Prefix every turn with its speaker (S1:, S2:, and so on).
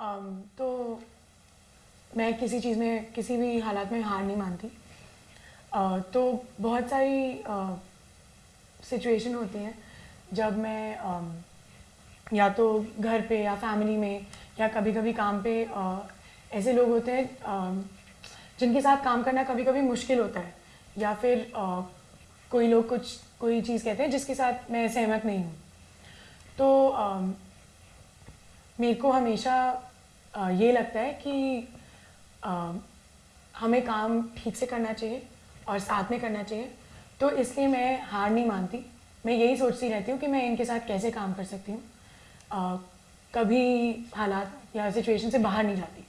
S1: um, तो मैं किसी चीज़ में किसी भी हालात में हार नहीं मानती। तो बहुत सारी सिचुएशन होती हैं जब मैं या तो घर पे या फैमिली में या कभी कभी काम पे ऐसे लोग होते हैं जिनके साथ काम करना कभी कभी मुश्किल होता है। या फिर कोई लोग कुछ कोई चीज़ कहते हैं जिसके साथ मैं सहमत नहीं हूँ। तो मेरे को हमेशा ये लगता है कि हमें काम ठीक से करना चाहिए और साथ में करना चाहिए। तो इसलिए मैं हार नहीं मानती। मैं यही सोचती रहती हूँ कि मैं इनके साथ कैसे काम कर सकती हूँ। कभी हालात या सिचुएशन से बाहर नहीं जाती।